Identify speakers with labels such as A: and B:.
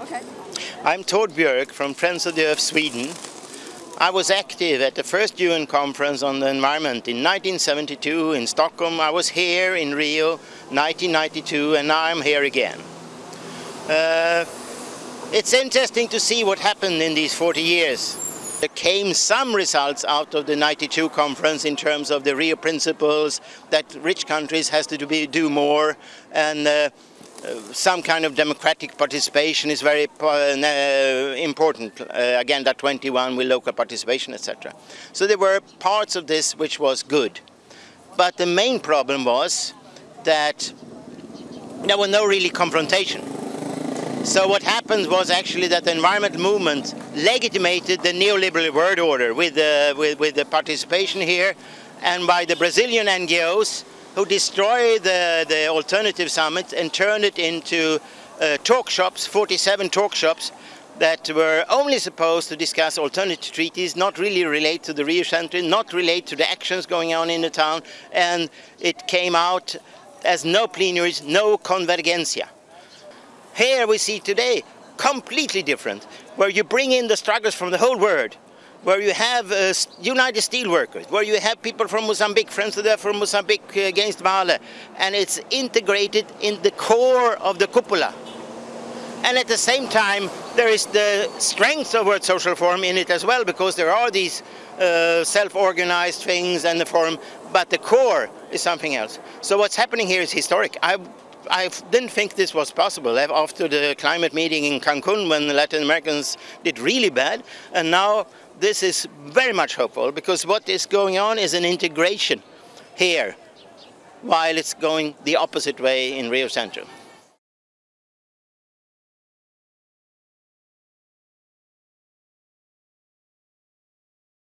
A: Okay.
B: I'm Tord Björk from Friends of the Earth Sweden. I was active at the first UN conference on the environment in 1972 in Stockholm. I was here in Rio 1992 and now I'm here again. Uh, it's interesting to see what happened in these 40 years. There came some results out of the 92 conference in terms of the Rio principles that rich countries has to do, more and uh, some kind of democratic participation is very uh, important. Uh, Agenda 21 with local participation, etc. So there were parts of this which was good. But the main problem was that there was no really confrontation. So what happened was actually that the environmental movement legitimated the neoliberal world order with the, with, with the participation here and by the Brazilian NGOs who destroyed the, the alternative summit and turned it into uh, talk shops, 47 talk shops that were only supposed to discuss alternative treaties, not really relate to the Rio Centre, not relate to the actions going on in the town, and it came out as no plenaries, no convergencia. Here we see today completely different, where you bring in the struggles from the whole world, where you have uh, United Steelworkers, where you have people from Mozambique, friends of them from Mozambique uh, against Vale, and it's integrated in the core of the cupola. And at the same time, there is the strength of World Social Forum in it as well, because there are these uh, self-organized things and the forum, but the core is something else. So what's happening here is historic. I, I didn't think this was possible after the climate meeting in Cancun when the Latin Americans did really bad, and now this is very much hopeful because what is going on is an integration here while it's going the opposite way in Rio Centre.